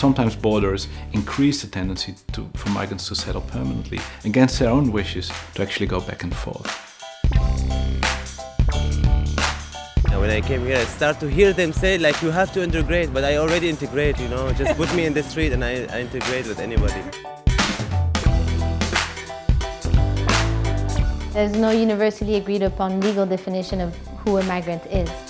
sometimes borders increase the tendency to, for migrants to settle permanently against their own wishes to actually go back and forth. When I came here, I start to hear them say like you have to integrate, but I already integrate, you know, just put me in the street and I, I integrate with anybody. There's no universally agreed upon legal definition of who a migrant is.